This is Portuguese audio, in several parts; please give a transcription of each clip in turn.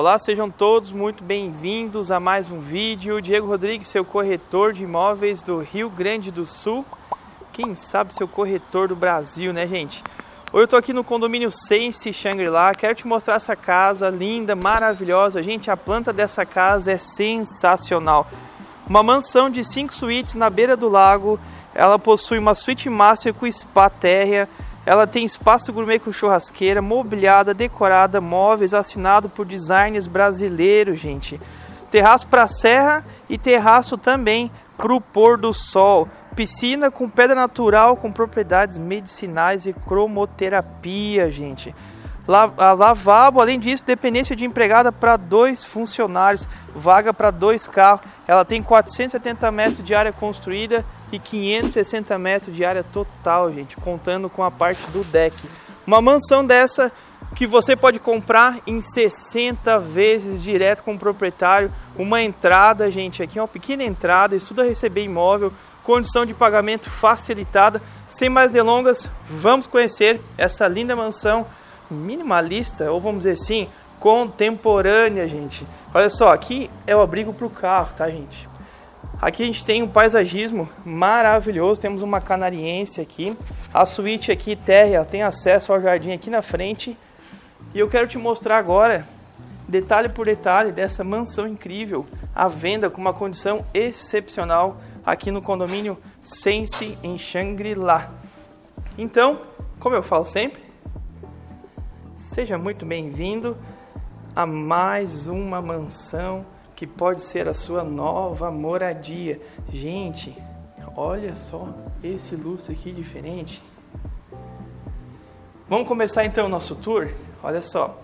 Olá, sejam todos muito bem-vindos a mais um vídeo. Diego Rodrigues, seu corretor de imóveis do Rio Grande do Sul. Quem sabe seu corretor do Brasil, né, gente? Hoje eu tô aqui no condomínio Sense Shangri-La. Quero te mostrar essa casa linda, maravilhosa. Gente, a planta dessa casa é sensacional. Uma mansão de cinco suítes na beira do lago. Ela possui uma suíte master com spa térrea ela tem espaço gourmet com churrasqueira, mobiliada, decorada, móveis, assinado por designers brasileiros, gente. Terraço para serra e terraço também para o pôr do sol. Piscina com pedra natural com propriedades medicinais e cromoterapia, gente. Lavabo, além disso, dependência de empregada para dois funcionários, vaga para dois carros. Ela tem 470 metros de área construída e 560 metros de área total, gente, contando com a parte do deck. Uma mansão dessa que você pode comprar em 60 vezes direto com o proprietário. Uma entrada, gente, aqui é uma pequena entrada, estuda receber imóvel, condição de pagamento facilitada. Sem mais delongas, vamos conhecer essa linda mansão minimalista, ou vamos dizer assim, contemporânea, gente. Olha só, aqui é o abrigo para o carro, tá, gente? Aqui a gente tem um paisagismo maravilhoso, temos uma canariense aqui. A suíte aqui, térrea, tem acesso ao jardim aqui na frente. E eu quero te mostrar agora, detalhe por detalhe, dessa mansão incrível, à venda com uma condição excepcional aqui no condomínio Sense em Shangri-La. Então, como eu falo sempre, seja muito bem-vindo a mais uma mansão que pode ser a sua nova moradia. Gente, olha só esse lustre aqui diferente. Vamos começar então o nosso tour? Olha só,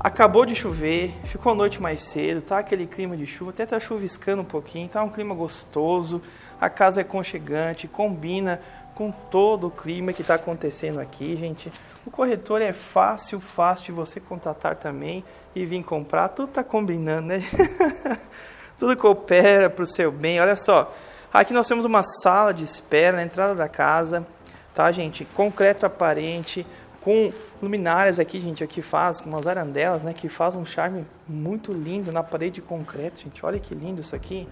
acabou de chover, ficou a noite mais cedo, tá aquele clima de chuva, até tá chuviscando um pouquinho, tá um clima gostoso, a casa é conchegante, combina com todo o clima que está acontecendo aqui, gente. O corretor é fácil, fácil de você contatar também e vir comprar. Tudo está combinando, né? Tudo coopera para o seu bem. Olha só, aqui nós temos uma sala de espera na entrada da casa, tá, gente? Concreto aparente, com luminárias aqui, gente, aqui faz umas arandelas, né? Que faz um charme muito lindo na parede de concreto, gente. Olha que lindo isso aqui.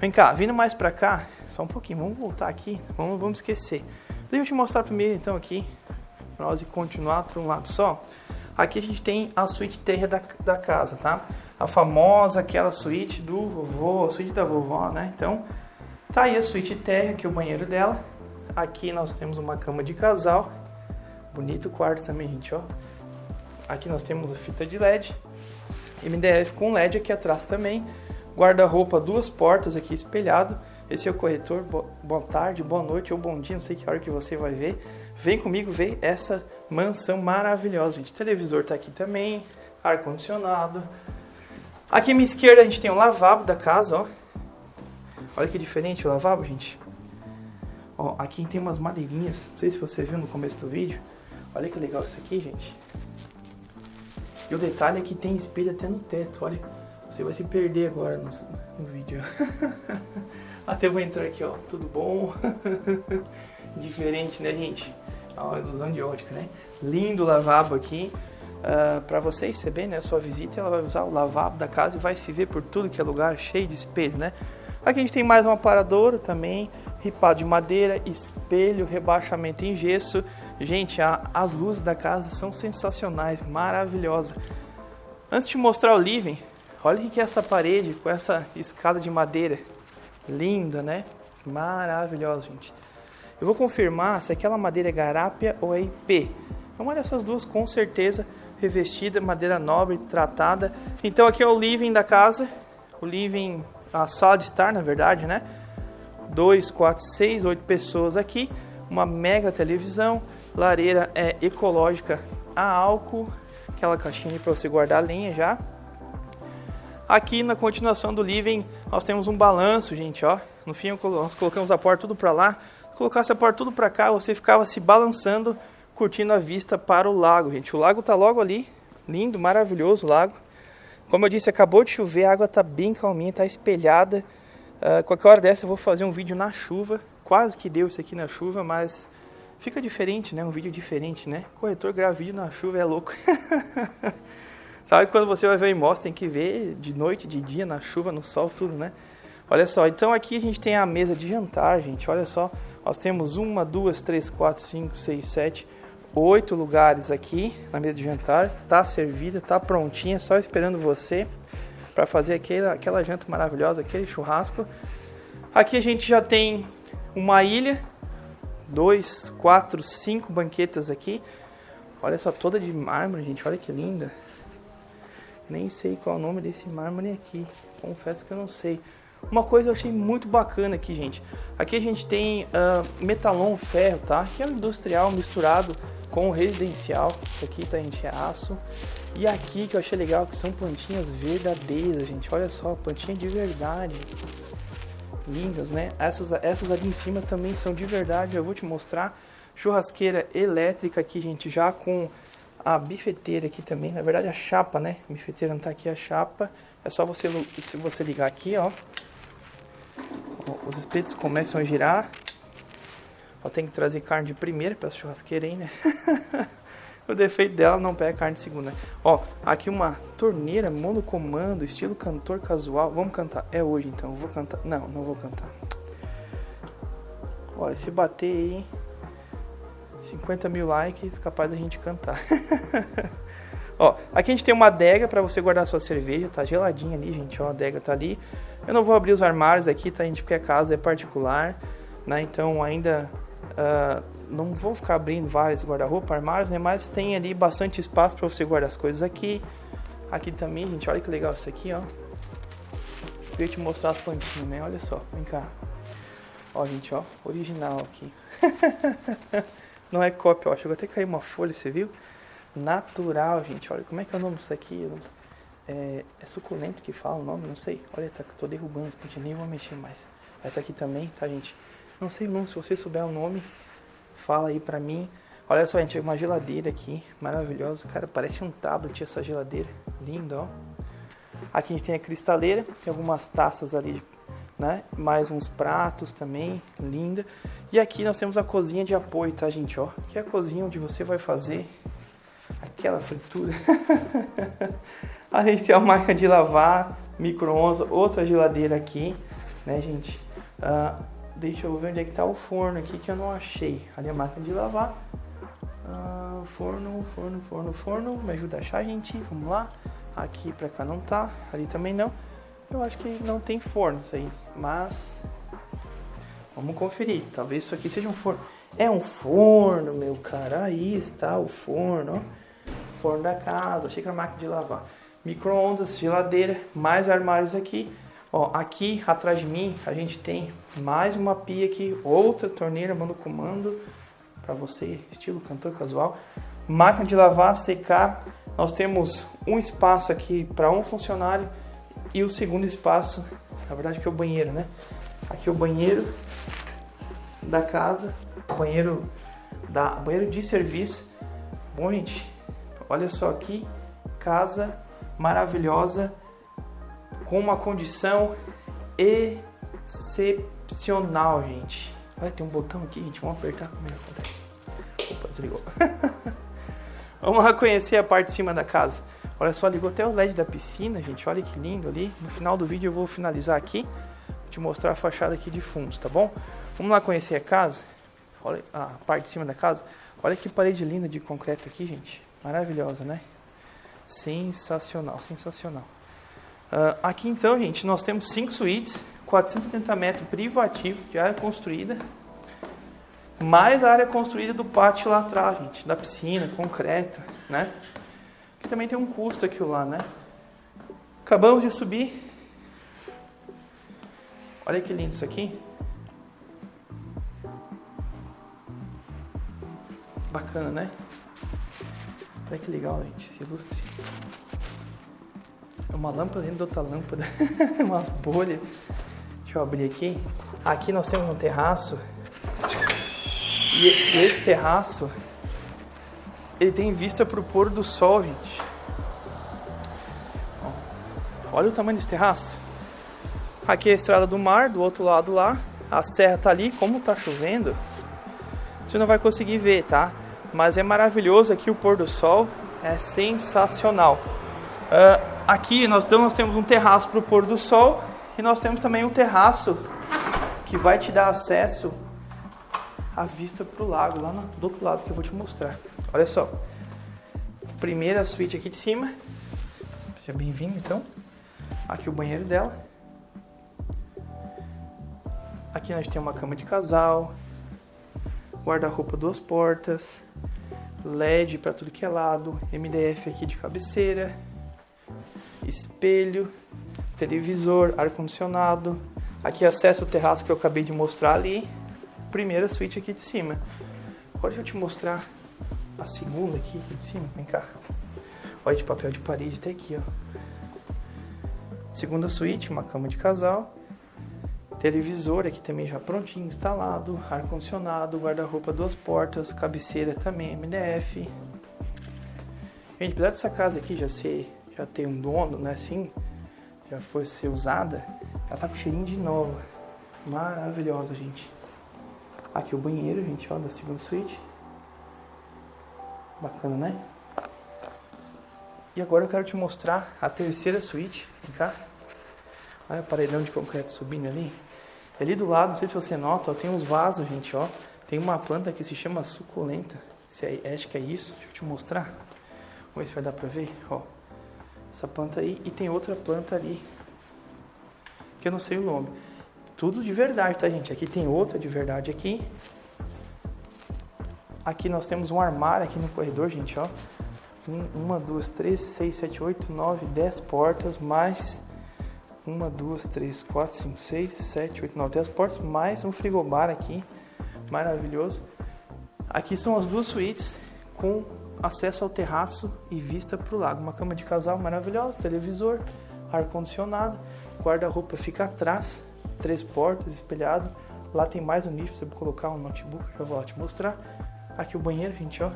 Vem cá, vindo mais para cá, só um pouquinho, vamos voltar aqui, vamos, vamos esquecer. Deixa eu te mostrar primeiro então aqui, para nós continuar para um lado só. Aqui a gente tem a suíte terra da, da casa, tá? A famosa, aquela suíte do vovô, a suíte da vovó, né? Então, tá aí a suíte terra, que é o banheiro dela. Aqui nós temos uma cama de casal. Bonito quarto também, gente, ó. Aqui nós temos a fita de LED. MDF com LED aqui atrás também guarda-roupa, duas portas aqui espelhado. Esse é o corretor. Boa tarde, boa noite ou bom dia, não sei que hora que você vai ver. Vem comigo ver essa mansão maravilhosa, gente. O televisor tá aqui também, ar condicionado. Aqui à minha esquerda a gente tem o lavabo da casa, ó. Olha que diferente o lavabo, gente. Ó, aqui tem umas madeirinhas, não sei se você viu no começo do vídeo. Olha que legal isso aqui, gente. E o detalhe é que tem espelho até no teto, olha. Você vai se perder agora no, no vídeo. Até vou entrar aqui, ó. Tudo bom? Diferente, né, gente? A ilusão de ótica, né? Lindo lavabo aqui. Uh, ah, para você receber né, a sua visita, ela vai usar o lavabo da casa e vai se ver por tudo que é lugar, cheio de espelho, né? Aqui a gente tem mais um aparador também, ripado de madeira, espelho, rebaixamento em gesso. Gente, a, as luzes da casa são sensacionais, maravilhosas. Antes de mostrar o living, Olha o que é essa parede com essa escada de madeira. Linda, né? Maravilhosa, gente. Eu vou confirmar se aquela madeira é garápia ou é IP. É uma dessas duas, com certeza, revestida, madeira nobre, tratada. Então aqui é o living da casa. O living, a sala de estar, na verdade, né? 2, 4, 6, 8 pessoas aqui. Uma mega televisão. Lareira é ecológica a álcool. Aquela caixinha para você guardar a lenha já. Aqui na continuação do living nós temos um balanço, gente, ó. No fim nós colocamos a porta tudo para lá. Se colocasse a porta tudo para cá, você ficava se balançando, curtindo a vista para o lago, gente. O lago tá logo ali, lindo, maravilhoso o lago. Como eu disse, acabou de chover, a água tá bem calminha, tá espelhada. Uh, qualquer hora dessa eu vou fazer um vídeo na chuva. Quase que deu isso aqui na chuva, mas fica diferente, né? Um vídeo diferente, né? Corretor grava vídeo na chuva é louco. Sabe quando você vai ver em mostra, tem que ver de noite, de dia, na chuva, no sol, tudo, né? Olha só, então aqui a gente tem a mesa de jantar, gente. Olha só, nós temos uma, duas, três, quatro, cinco, seis, sete, oito lugares aqui na mesa de jantar. Tá servida, tá prontinha, só esperando você para fazer aquela, aquela janta maravilhosa, aquele churrasco. Aqui a gente já tem uma ilha, dois, quatro, cinco banquetas aqui. Olha só, toda de mármore, gente. Olha que linda. Nem sei qual é o nome desse mármore aqui. Confesso que eu não sei. Uma coisa eu achei muito bacana aqui, gente. Aqui a gente tem uh, metalon ferro, tá? Que é um industrial misturado com residencial. Isso aqui, tá, gente? É aço. E aqui que eu achei legal, que são plantinhas verdadeiras, gente. Olha só, plantinha de verdade. Lindas, né? Essas, essas ali em cima também são de verdade. Eu vou te mostrar. Churrasqueira elétrica aqui, gente, já com a bifeteira aqui também, na verdade a chapa, né? A bifeteira não tá aqui, a chapa. É só você, se você ligar aqui, ó. Os espetos começam a girar. Ó, tem que trazer carne de primeira para churrasqueira aí, né? o defeito dela não pega carne de segunda. Ó, aqui uma torneira monocomando, estilo cantor casual. Vamos cantar. É hoje então, eu vou cantar. Não, não vou cantar. Olha, se bater aí 50 mil likes, capaz da gente cantar. ó, aqui a gente tem uma adega para você guardar sua cerveja, tá geladinha ali, gente, ó, a adega tá ali. Eu não vou abrir os armários aqui, tá, gente, porque a casa é particular, né, então ainda uh, não vou ficar abrindo vários guarda-roupa, armários, né, mas tem ali bastante espaço para você guardar as coisas aqui. Aqui também, gente, olha que legal isso aqui, ó. Eu te mostrar as plantinhas, né, olha só, vem cá. Ó, gente, ó, original aqui. Não é cópia, ó. Chegou até cair uma folha, você viu? Natural, gente. Olha como é que é o nome disso aqui. É, é suculento que fala o nome, não sei. Olha, tá, tô derrubando esse gente, nem vou mexer mais. Essa aqui também, tá, gente? Não sei não, se você souber o nome, fala aí pra mim. Olha só, gente, uma geladeira aqui, maravilhosa. Cara, parece um tablet essa geladeira. Lindo, ó. Aqui a gente tem a cristaleira, tem algumas taças ali né? Mais uns pratos também, linda. E aqui nós temos a cozinha de apoio, tá, gente? Ó, que é a cozinha onde você vai fazer aquela fritura. a gente tem uma máquina de lavar, micro-ondas, outra geladeira aqui, né, gente? Uh, deixa eu ver onde é que tá o forno aqui que eu não achei. Ali a máquina de lavar. Uh, forno, forno, forno, forno. Me ajuda a achar, gente. Vamos lá. Aqui pra cá não tá, ali também não. Eu acho que não tem forno isso aí, mas vamos conferir. Talvez isso aqui seja um forno. É um forno, meu cara. Aí está o forno. Forno da casa, achei que era máquina de lavar. Micro-ondas, geladeira, mais armários aqui. Ó, aqui atrás de mim a gente tem mais uma pia aqui, outra torneira mando comando para você, estilo cantor casual. Máquina de lavar, secar. Nós temos um espaço aqui para um funcionário e o segundo espaço, na verdade que é o banheiro, né? Aqui é o banheiro da casa, banheiro da banheiro de serviço. Bom, gente, olha só aqui, casa maravilhosa com uma condição excepcional, gente. Olha, tem um botão aqui, gente, vamos apertar. Opa, desligou. vamos lá conhecer a parte de cima da casa. Olha só, ligou até o LED da piscina, gente. Olha que lindo ali. No final do vídeo eu vou finalizar aqui. Vou te mostrar a fachada aqui de fundo, tá bom? Vamos lá conhecer a casa. Olha a parte de cima da casa. Olha que parede linda de concreto aqui, gente. Maravilhosa, né? Sensacional, sensacional. Uh, aqui então, gente, nós temos cinco suítes, 470 metros privativo de área construída, mais a área construída do pátio lá atrás, gente, da piscina, concreto, né? Também tem um custo aquilo lá, né? Acabamos de subir. Olha que lindo isso aqui. Bacana, né? Olha que legal, gente, esse ilustre. É uma lâmpada dentro de outra lâmpada. Umas bolhas. Deixa eu abrir aqui. Aqui nós temos um terraço. E esse terraço ele tem vista para o pôr do sol, gente. Olha o tamanho desse terraço. Aqui é a estrada do mar, do outro lado lá. A serra tá ali, como tá chovendo, você não vai conseguir ver, tá? Mas é maravilhoso aqui o pôr do sol, é sensacional. Uh, aqui nós, então, nós temos um terraço para o pôr do sol e nós temos também um terraço que vai te dar acesso à vista para o lago, lá no, do outro lado que eu vou te mostrar. Olha só, primeira suíte aqui de cima, seja bem-vindo então. Aqui o banheiro dela. Aqui nós temos uma cama de casal, guarda-roupa duas portas, LED para tudo que é lado, MDF aqui de cabeceira, espelho, televisor, ar-condicionado. Aqui acesso ao terraço que eu acabei de mostrar ali. Primeira suíte aqui de cima. Agora deixa eu te mostrar a segunda aqui, aqui de cima. Vem cá. Olha de papel de parede até aqui, ó. Segunda suíte, uma cama de casal. Televisor aqui também já prontinho, instalado. Ar-condicionado, guarda-roupa, duas portas. Cabeceira também, MDF. Gente, apesar dessa casa aqui já ser, já ter um dono, né, assim, já foi ser usada, ela tá com cheirinho de nova. Maravilhosa, gente. Aqui o banheiro, gente, ó, da segunda suíte. Bacana, né? E agora eu quero te mostrar a terceira suíte. Vem cá. Olha o paredão de concreto subindo ali. E ali do lado, não sei se você nota, ó, tem uns vasos, gente, ó. Tem uma planta que se chama suculenta. Se é, acho que é isso. Deixa eu te mostrar. Vamos ver se vai dar pra ver, ó. Essa planta aí. E tem outra planta ali. Que eu não sei o nome. Tudo de verdade, tá, gente? Aqui tem outra de verdade aqui. Aqui nós temos um armário aqui no corredor, gente, ó. uma, duas, três, seis, sete, oito, nove, dez portas, mais uma, duas, três, quatro, cinco, seis, sete, oito, nove, dez portas, mais um frigobar aqui, maravilhoso. Aqui são as duas suítes com acesso ao terraço e vista para o lago. Uma cama de casal maravilhosa, televisor, ar-condicionado, guarda-roupa fica atrás, três portas, espelhado. Lá tem mais um nicho para você colocar um notebook, já vou lá te mostrar. Aqui o banheiro, gente, ó.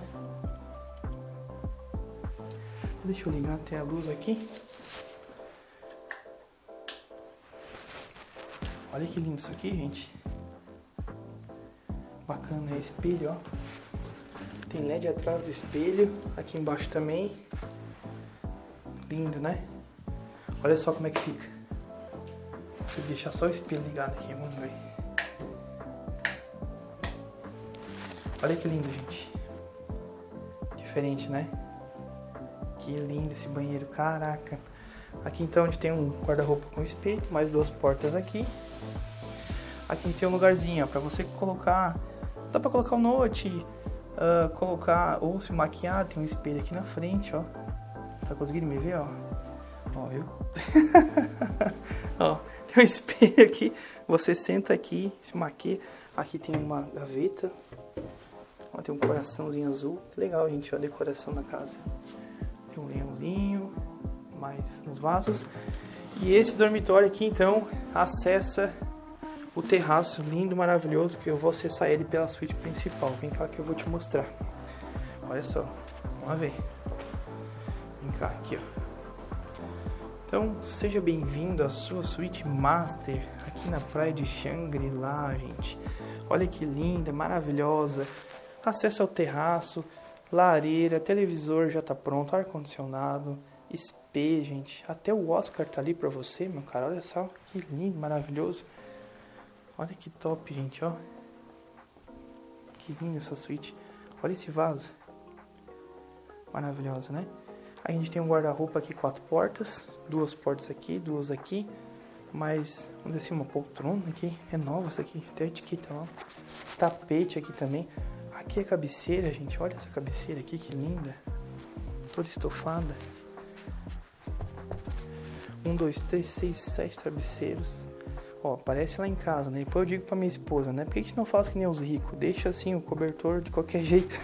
Deixa eu ligar até a luz aqui. Olha que lindo isso aqui, gente. Bacana, é espelho, ó. Tem LED atrás do espelho, aqui embaixo também. Lindo, né? Olha só como é que fica. Vou deixar só o espelho ligado aqui, vamos ver. Olha que lindo, gente. Diferente, né? Que lindo esse banheiro, caraca. Aqui então a gente tem um guarda-roupa com espelho, mais duas portas aqui. Aqui a gente tem um lugarzinho para você colocar, dá para colocar o note, uh, colocar ou se maquiar, tem um espelho aqui na frente, ó. Tá conseguindo me ver, ó? Ó, viu? ó, tem um espelho aqui, você senta aqui, se maquia. Aqui tem uma gaveta, ó, tem um coraçãozinho azul. Legal, gente, ó, a decoração da casa. Tem um leãozinho, mais uns vasos. E esse dormitório aqui, então, acessa o terraço lindo, maravilhoso, que eu vou acessar ele pela suíte principal. Vem cá que eu vou te mostrar. Olha só, vamos ver. Vem cá, aqui ó. Então, seja bem-vindo à sua suíte master aqui na praia de Shangri-La, gente. Olha que linda, maravilhosa. Acesso ao terraço, lareira, televisor já tá pronto, ar-condicionado, espelho, gente. Até o Oscar tá ali pra você, meu cara. Olha só que lindo, maravilhoso. Olha que top, gente, ó. Que linda essa suíte. Olha esse vaso. Maravilhosa, né? A gente tem um guarda-roupa aqui, quatro portas. Duas portas aqui, duas aqui. Mais, vamos dizer assim, uma poltrona aqui. É nova essa aqui, até etiqueta lá. Tapete aqui também. Aqui a cabeceira, gente. Olha essa cabeceira aqui, que linda. Toda estofada. Um, dois, três, seis, sete travesseiros. Ó, aparece lá em casa, né? Depois eu digo pra minha esposa, né? Por que a gente não faz que nem os ricos? Deixa assim o cobertor de qualquer jeito.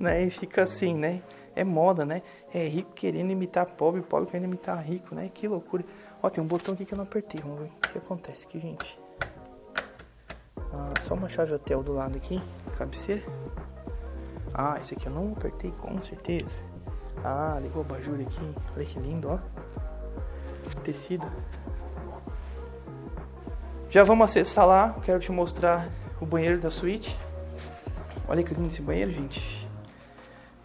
né? E fica assim, né? É moda, né? É rico querendo imitar pobre, pobre querendo imitar rico, né? Que loucura. Ó, tem um botão aqui que eu não apertei. Vamos ver o que acontece aqui, gente. Ah, só uma chave hotel do lado aqui, cabeceira. Ah, esse aqui eu não apertei com certeza. Ah, ligou o abajur aqui. Olha que lindo, ó. Tecido. Já vamos acessar lá, quero te mostrar o banheiro da suíte. Olha que lindo esse banheiro, gente.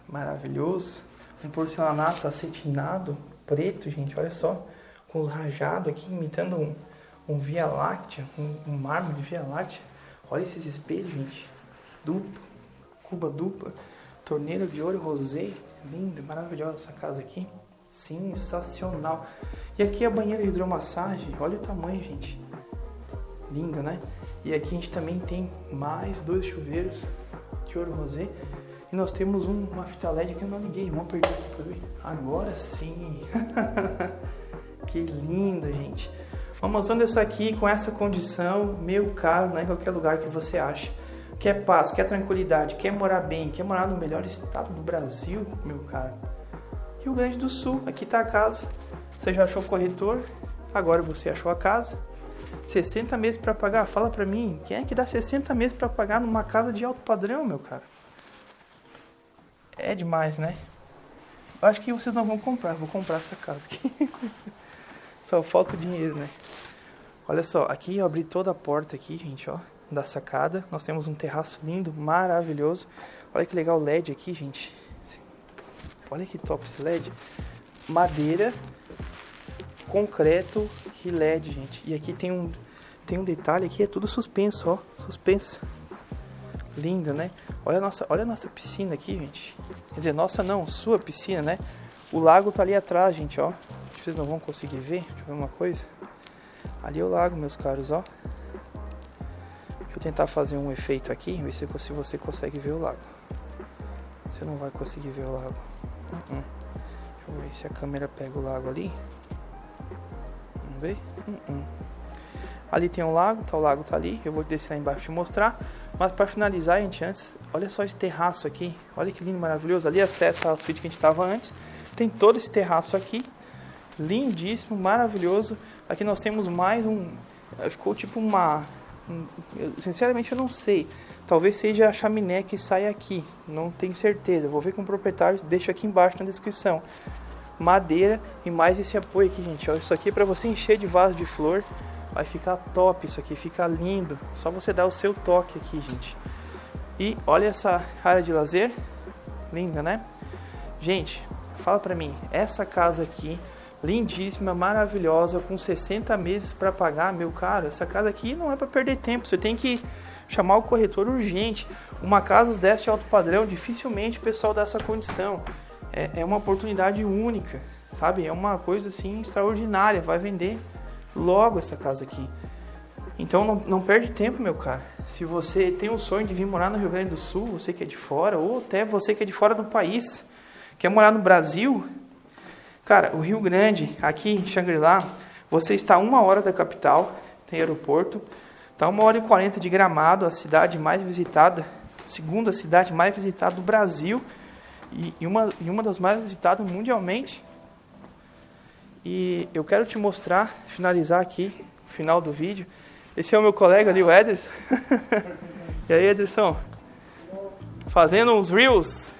Maravilhoso. um porcelanato acetinado, preto, gente, olha só, com os rajados aqui, imitando um, um Via Láctea, um, um mármore Via Láctea. Olha esses espelhos, gente, duplo, cuba dupla, torneira de ouro rosé, linda, maravilhosa essa casa aqui, sensacional. E aqui a banheira de hidromassagem, olha o tamanho, gente, linda, né? E aqui a gente também tem mais dois chuveiros de ouro rosé. E nós temos um, uma fita LED que eu não liguei. Vamos perder aqui pra ver. Agora sim. que lindo, gente. Usando essa aqui com essa condição, meio caro, né? Em qualquer lugar que você acha. Quer paz, quer tranquilidade, quer morar bem, quer morar no melhor estado do Brasil, meu caro. Rio Grande do Sul, aqui tá a casa. Você já achou o corretor? Agora você achou a casa. 60 meses para pagar? Fala para mim, quem é que dá 60 meses para pagar numa casa de alto padrão, meu cara? É demais, né? Eu acho que vocês não vão comprar, vou comprar essa casa aqui. só falta o dinheiro, né? Olha só, aqui eu abri toda a porta aqui, gente, ó, da sacada. Nós temos um terraço lindo, maravilhoso. Olha que legal o LED aqui, gente. Olha que top esse LED. Madeira, concreto e LED, gente. E aqui tem um tem um detalhe aqui, é tudo suspenso, ó, suspenso. Lindo, né? Olha a nossa, olha a nossa piscina aqui, gente. Quer dizer, nossa não, sua piscina, né? O lago tá ali atrás, gente, ó. Vocês não vão conseguir ver. Deixa eu ver uma coisa. Ali é o lago, meus caros, ó. Deixa eu tentar fazer um efeito aqui, ver se, você consegue ver o lago. Você não vai conseguir ver o lago. Uh. Deixa eu ver se a câmera pega o lago ali. Vamos ver? Uh ali tem um lago, tá, o lago tá ali. Eu vou descer lá embaixo te mostrar. Mas para finalizar, gente, antes, olha só esse terraço aqui. Olha que lindo, maravilhoso. Ali acesso à suíte que a gente estava antes. Tem todo esse terraço aqui. Lindíssimo, maravilhoso. Aqui nós temos mais um. Ficou tipo uma. Um, sinceramente, eu não sei. Talvez seja a chaminé que sai aqui. Não tenho certeza. Vou ver com o proprietário. Deixa aqui embaixo na descrição. Madeira e mais esse apoio aqui, gente. Isso aqui é para você encher de vaso de flor. Vai ficar top isso aqui, fica lindo. Só você dar o seu toque aqui, gente. E olha essa área de lazer. Linda, né? Gente, fala pra mim. Essa casa aqui, lindíssima, maravilhosa, com 60 meses para pagar, meu caro. Essa casa aqui não é para perder tempo. Você tem que chamar o corretor urgente. Uma casa deste alto padrão, dificilmente o pessoal dá essa condição. É, é uma oportunidade única, sabe? É uma coisa assim extraordinária. Vai vender logo essa casa aqui. Então não, não perde tempo, meu cara. Se você tem o sonho de vir morar no Rio Grande do Sul, você que é de fora, ou até você que é de fora do país, quer morar no Brasil, cara, o Rio Grande, aqui em Xangri-Lá, você está a uma hora da capital, tem aeroporto, está uma hora e quarenta de Gramado, a cidade mais visitada, segunda cidade mais visitada do Brasil e, e, uma, e uma das mais visitadas mundialmente. E eu quero te mostrar, finalizar aqui, o final do vídeo. Esse é o meu colega ali, o Ederson. e aí, Ederson? Fazendo uns reels.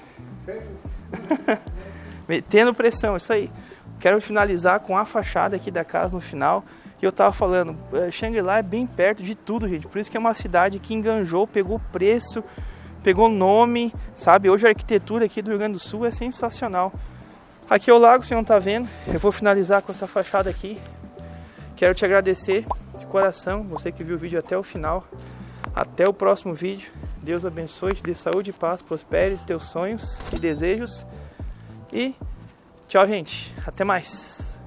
Metendo pressão, isso aí. Quero finalizar com a fachada aqui da casa no final. E eu tava falando, eh, Shangri-La é bem perto de tudo, gente. Por isso que é uma cidade que enganjou, pegou preço, pegou nome, sabe? Hoje a arquitetura aqui do Rio Grande do Sul é sensacional. Aqui é o lago, você não está vendo. Eu vou finalizar com essa fachada aqui. Quero te agradecer de coração, você que viu o vídeo até o final. Até o próximo vídeo. Deus abençoe, te dê saúde e paz, prospere teus sonhos e desejos. E tchau, gente. Até mais.